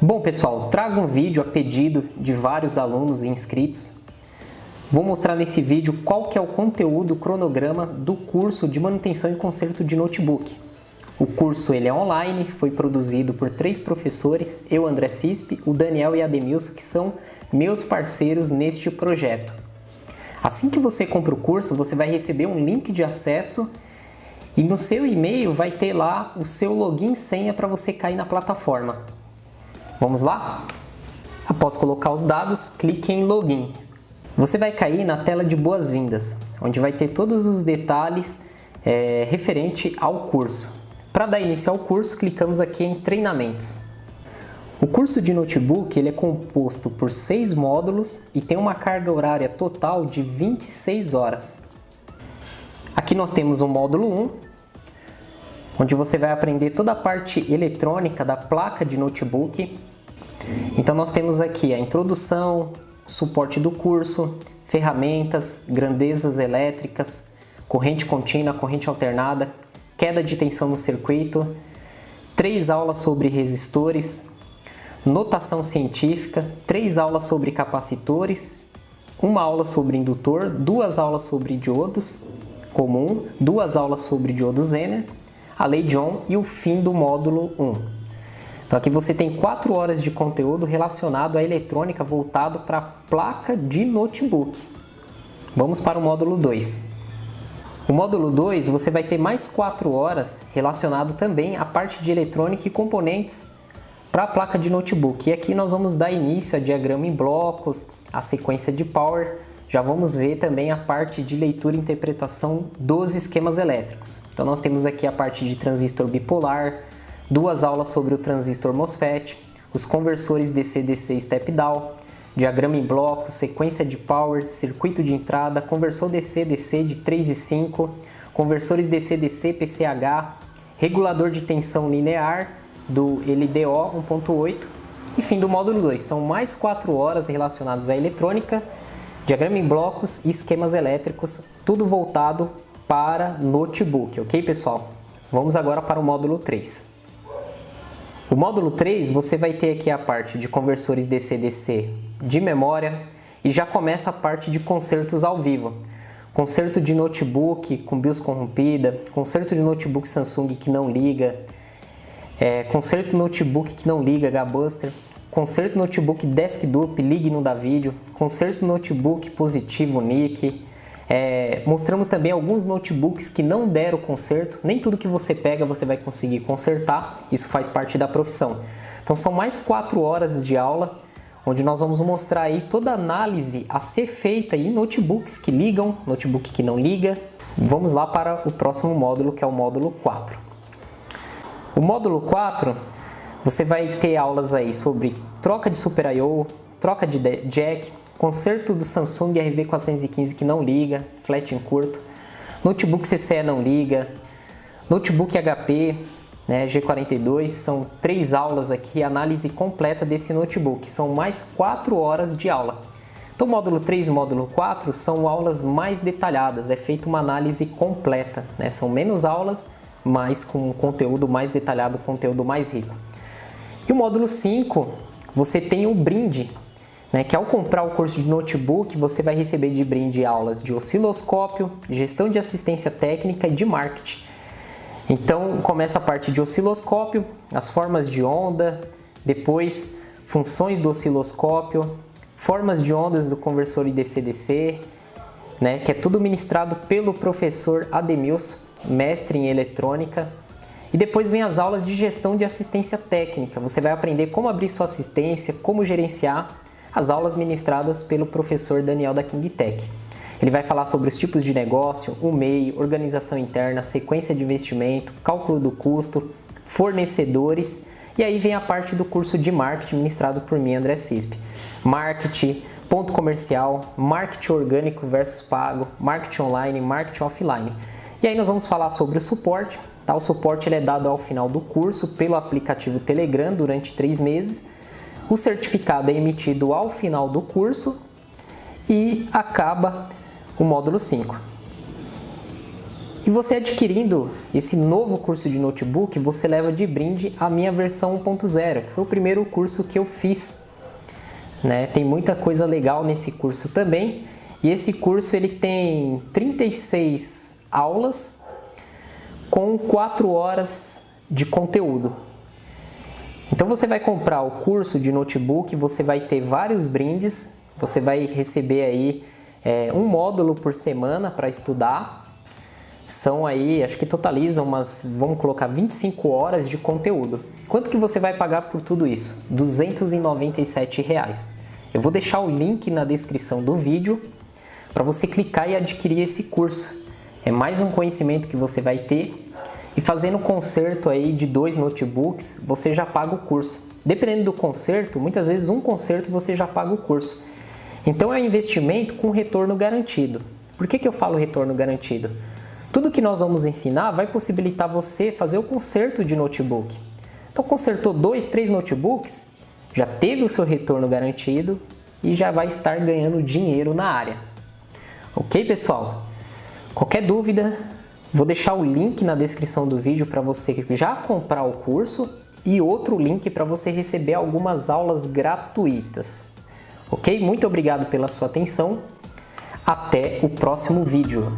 Bom pessoal, trago um vídeo a pedido de vários alunos e inscritos. Vou mostrar nesse vídeo qual que é o conteúdo, o cronograma do curso de manutenção e conserto de notebook. O curso ele é online, foi produzido por três professores, eu André Cispe, o Daniel e a Ademilson, que são meus parceiros neste projeto. Assim que você compra o curso, você vai receber um link de acesso e no seu e-mail vai ter lá o seu login e senha para você cair na plataforma. Vamos lá? Após colocar os dados, clique em Login. Você vai cair na tela de boas-vindas, onde vai ter todos os detalhes é, referente ao curso. Para dar início ao curso, clicamos aqui em Treinamentos. O curso de notebook ele é composto por seis módulos e tem uma carga horária total de 26 horas. Aqui nós temos o módulo 1, onde você vai aprender toda a parte eletrônica da placa de notebook. Então nós temos aqui a introdução, suporte do curso, ferramentas, grandezas elétricas, corrente contínua, corrente alternada, queda de tensão no circuito, três aulas sobre resistores, notação científica, três aulas sobre capacitores, uma aula sobre indutor, duas aulas sobre diodos comum, duas aulas sobre diodo Zener, a lei de Ohm e o fim do módulo 1. Então aqui você tem quatro horas de conteúdo relacionado à eletrônica voltado para a placa de notebook. Vamos para o módulo 2. O módulo 2 você vai ter mais quatro horas relacionado também à parte de eletrônica e componentes para a placa de notebook. E aqui nós vamos dar início a diagrama em blocos, a sequência de power, já vamos ver também a parte de leitura e interpretação dos esquemas elétricos. Então nós temos aqui a parte de transistor bipolar, duas aulas sobre o transistor MOSFET, os conversores DC-DC step-down, diagrama em bloco, sequência de power, circuito de entrada, conversor DC-DC de 3 e 5, conversores DC-DC PCH, regulador de tensão linear do LDO 1.8 e fim do módulo 2. São mais 4 horas relacionadas à eletrônica, diagrama em blocos e esquemas elétricos, tudo voltado para notebook, ok pessoal? Vamos agora para o módulo 3. O módulo 3 você vai ter aqui a parte de conversores DC-DC de memória e já começa a parte de concertos ao vivo. Concerto de notebook com BIOS corrompida, concerto de notebook Samsung que não liga, é, conserto notebook que não liga, H-Buster, conserto notebook desktop, ligue não dá vídeo, conserto notebook positivo, NIC, é, mostramos também alguns notebooks que não deram conserto, nem tudo que você pega você vai conseguir consertar, isso faz parte da profissão. Então são mais quatro horas de aula, onde nós vamos mostrar aí toda a análise a ser feita em notebooks que ligam, notebook que não liga. Vamos lá para o próximo módulo, que é o módulo 4. O módulo 4, você vai ter aulas aí sobre troca de Super I.O., troca de jack, conserto do Samsung RV415 que não liga, flat em curto, notebook CCE não liga, notebook HP né, G42, são três aulas aqui, análise completa desse notebook, são mais quatro horas de aula. Então módulo 3 e módulo 4 são aulas mais detalhadas, é feita uma análise completa, né? são menos aulas, mas com conteúdo mais detalhado, conteúdo mais rico. E o módulo 5, você tem o brinde, né, que ao comprar o curso de notebook, você vai receber de brinde aulas de osciloscópio, gestão de assistência técnica e de marketing. Então começa a parte de osciloscópio, as formas de onda, depois funções do osciloscópio, formas de ondas do conversor IDC-DC, né, que é tudo ministrado pelo professor Ademilson, mestre em eletrônica. E depois vem as aulas de gestão de assistência técnica. Você vai aprender como abrir sua assistência, como gerenciar as aulas ministradas pelo professor Daniel da King Tech. Ele vai falar sobre os tipos de negócio, o MEI, organização interna, sequência de investimento, cálculo do custo, fornecedores e aí vem a parte do curso de marketing ministrado por mim, André Cisp. Marketing, ponto comercial, marketing orgânico versus pago, marketing online, marketing offline. E aí nós vamos falar sobre o suporte. Tá? O suporte ele é dado ao final do curso pelo aplicativo Telegram durante três meses. O certificado é emitido ao final do curso e acaba o módulo 5. E você adquirindo esse novo curso de notebook, você leva de brinde a minha versão 1.0, que foi o primeiro curso que eu fiz. Né? Tem muita coisa legal nesse curso também. E esse curso ele tem 36 aulas com 4 horas de conteúdo. Então você vai comprar o curso de notebook, você vai ter vários brindes, você vai receber aí é, um módulo por semana para estudar, são aí, acho que totalizam umas, vamos colocar 25 horas de conteúdo. Quanto que você vai pagar por tudo isso? 297 reais. Eu vou deixar o link na descrição do vídeo para você clicar e adquirir esse curso. É mais um conhecimento que você vai ter e fazendo conserto aí de dois notebooks, você já paga o curso. Dependendo do conserto, muitas vezes um conserto você já paga o curso. Então é um investimento com retorno garantido. Por que, que eu falo retorno garantido? Tudo que nós vamos ensinar vai possibilitar você fazer o conserto de notebook. Então, consertou dois, três notebooks, já teve o seu retorno garantido e já vai estar ganhando dinheiro na área. Ok, pessoal? Qualquer dúvida, vou deixar o link na descrição do vídeo para você já comprar o curso e outro link para você receber algumas aulas gratuitas. Ok? Muito obrigado pela sua atenção. Até o próximo vídeo.